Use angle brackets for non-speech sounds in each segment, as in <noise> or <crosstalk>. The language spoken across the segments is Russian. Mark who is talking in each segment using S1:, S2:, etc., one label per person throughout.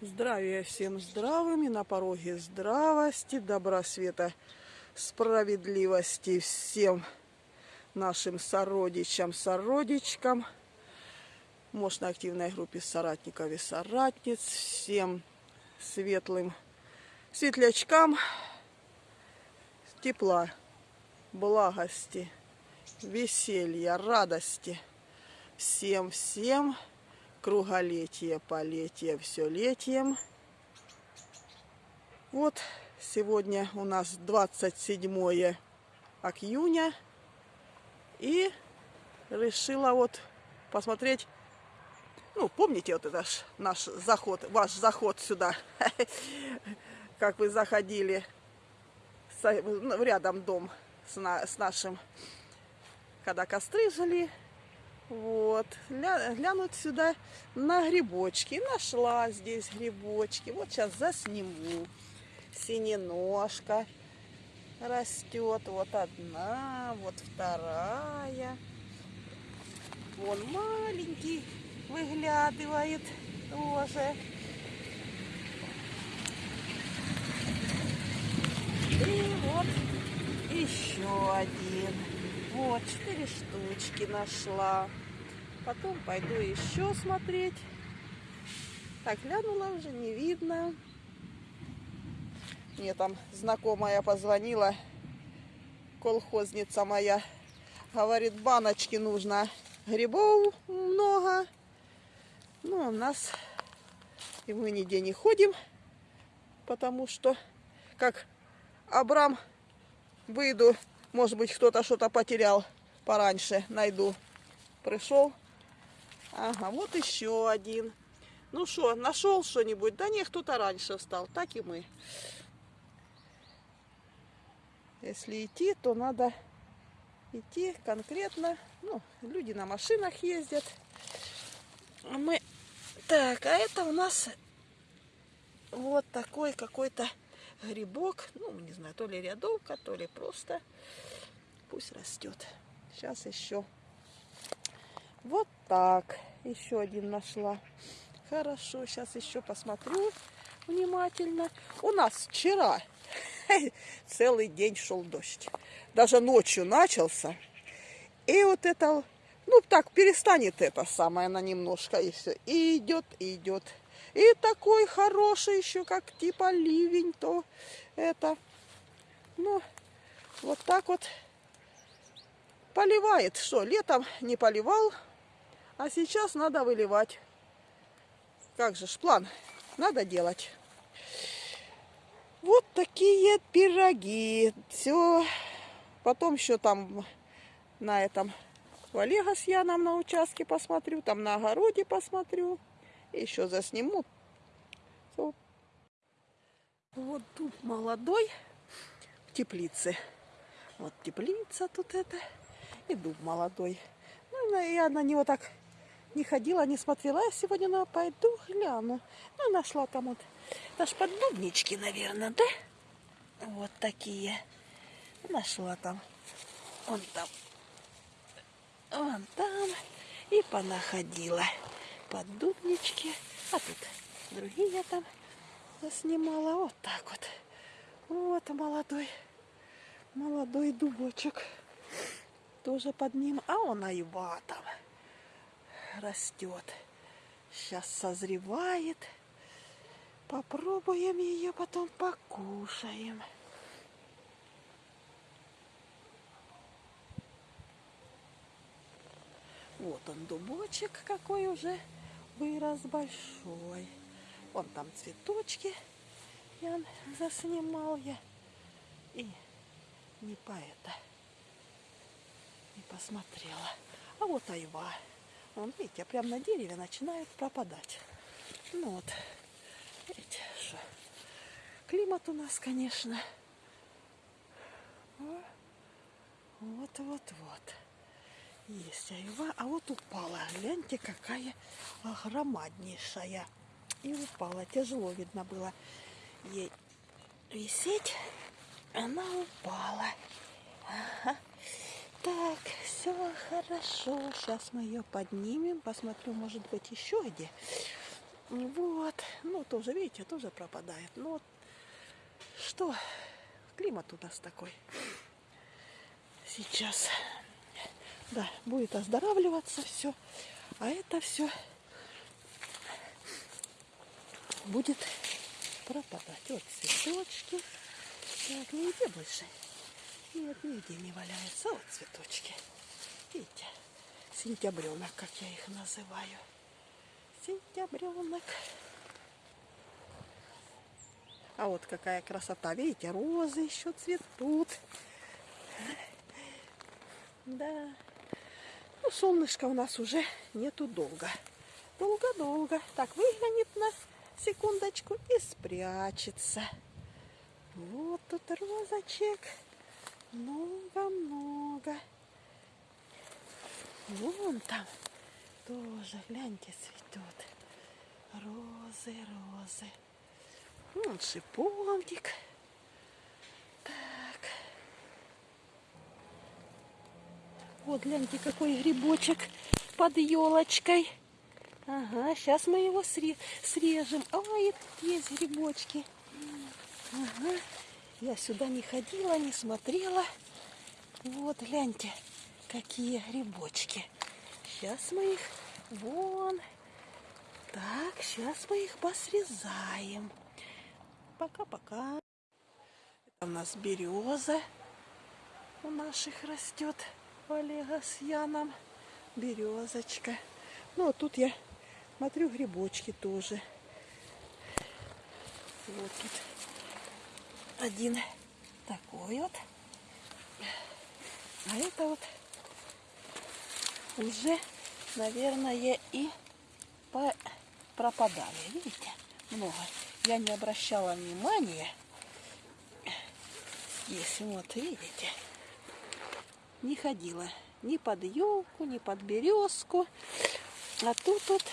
S1: Здравия всем здравым и на пороге здравости, добра, света, справедливости всем нашим сородичам, сородичкам, мощно активной группе соратников и соратниц, всем светлым светлячкам тепла, благости, веселья, радости. Всем-всем круголетие, полетие, все летием. Вот сегодня у нас 27 июня. И решила вот посмотреть, ну, помните вот это наш заход, ваш заход сюда, <laughs> как вы заходили, ну, рядом дом с нашим, когда костры жили, вот, глянуть сюда на грибочки. Нашла здесь грибочки. Вот сейчас засниму. Синеножка растет. Вот одна, вот вторая. Вон маленький выглядывает тоже. И вот еще один. Вот, четыре штучки нашла. Потом пойду еще смотреть. Так, глянула уже, не видно. Мне там знакомая позвонила, колхозница моя. Говорит, баночки нужно. Грибов много. Ну, у нас и мы нигде не ходим, потому что, как Абрам, выйду может быть, кто-то что-то потерял пораньше. Найду. Пришел. Ага, вот еще один. Ну что, нашел что-нибудь? Да не, кто-то раньше встал. Так и мы. Если идти, то надо идти конкретно. Ну, люди на машинах ездят. А мы... Так, а это у нас вот такой какой-то грибок. Ну, не знаю, то ли рядовка, то ли просто. Пусть растет. Сейчас еще. Вот так. Еще один нашла. Хорошо, сейчас еще посмотрю внимательно. У нас вчера <laughs> целый день шел дождь. Даже ночью начался. И вот это, ну так, перестанет это самое на немножко и все. И идет, и идет. И такой хороший еще, как типа ливень, то это, ну, вот так вот поливает. Что, летом не поливал, а сейчас надо выливать. Как же ж план, надо делать. Вот такие пироги. Все. Потом еще там на этом в Олега с Яном на участке посмотрю, там на огороде посмотрю. Еще засниму. Вот дуб молодой в теплице. Вот теплица тут это. И дуб молодой. Ну, я на него так не ходила, не смотрела. Я сегодня ну, пойду гляну. Ну, нашла там вот. Ж поддубнички, наверное, да? Вот такие. Нашла там. Вон там. Вон там. И понаходила поддубнички. А тут другие там заснимала. Вот так вот. Вот молодой, молодой дубочек. Тоже под ним. А он айва там растет. Сейчас созревает. Попробуем ее, потом покушаем. Вот он, дубочек какой уже вырос большой. Вон там цветочки я заснимал я. И не по это не посмотрела. А вот айва. Вон, видите, прям на дереве начинает пропадать. Ну вот, видите, что климат у нас, конечно. Вот-вот-вот. Есть айва. А вот упала. Гляньте, какая громаднейшая и упала. Тяжело видно было ей висеть. Она упала. Ага. Так, все хорошо. Сейчас мы ее поднимем. Посмотрю, может быть, еще где. Вот. ну, тоже, видите, тоже пропадает. Вот что, климат у нас такой сейчас. Да, будет оздоравливаться все. А это все будет пропадать. Вот цветочки. Так, нигде больше. Нет, нигде не валяются. Вот цветочки. Видите? Сентябренок, как я их называю. Сентябренок. А вот какая красота. Видите, розы еще цветут. Да. Ну, солнышко у нас уже нету долго. Долго-долго. Так, выглянет на секундочку и спрячется. Вот тут розочек. Много-много. Вон там тоже, гляньте, цветет. Розы, розы. Вон шиповник. Так. Вот, гляньте, какой грибочек под елочкой. Ага, сейчас мы его срежем. Ой, есть грибочки. Ага. Я сюда не ходила, не смотрела. Вот, гляньте, какие грибочки. Сейчас мы их вон. Так, сейчас мы их посрезаем. Пока-пока. Это у нас береза у наших растет. Олега с Яном. Березочка. Ну, а тут я смотрю грибочки тоже. Вот тут один такой вот. А это вот уже, наверное, и пропадали. Видите? Много. Я не обращала внимания. Здесь вот, видите? Не ходила ни под елку, ни под березку. А тут вот,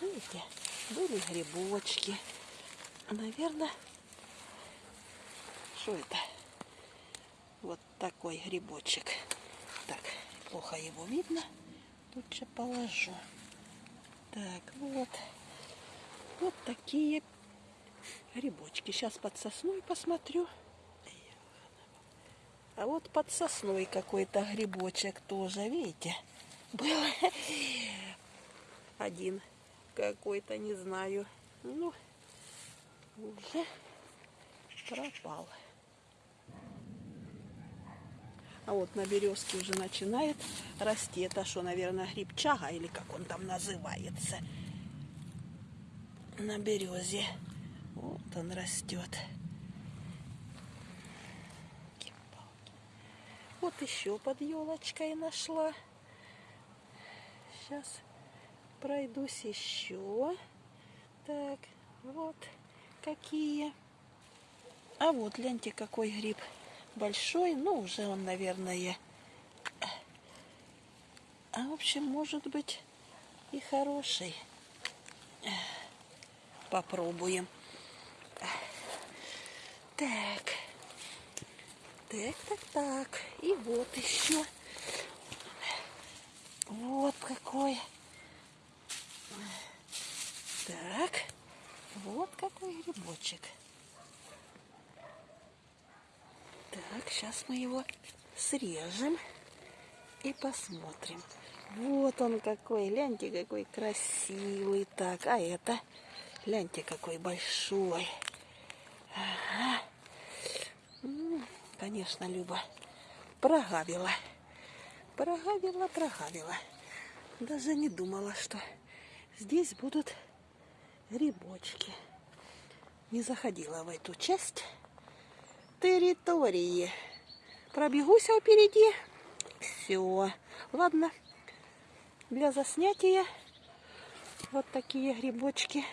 S1: видите, были грибочки. Наверное, что это? Вот такой грибочек. Так, плохо его видно. Лучше положу. Так, вот. Вот такие грибочки. Сейчас под сосной посмотрю. А вот под сосной какой-то грибочек тоже, видите? Был один какой-то, не знаю. Ну, уже пропал. А вот на березке уже начинает расти. Это что, наверное, грибчага или как он там называется. На березе. Вот он растет. Вот еще под елочкой нашла. Сейчас пройдусь еще. Так, вот какие. А вот, гляньте, какой гриб большой. Ну, уже он, наверное... А, в общем, может быть и хороший. Попробуем. Так. Так, так, так. И вот еще. Вот какой. Так. Вот какой грибочек. Так, сейчас мы его срежем и посмотрим. Вот он какой, гляньте, какой красивый. Так, а это, гляньте, какой большой. Ага. Конечно, Люба прогавила. Прогавила, прогавила. Даже не думала, что здесь будут грибочки. Не заходила в эту часть территории. Пробегусь впереди. Все. Ладно. Для заснятия вот такие грибочки.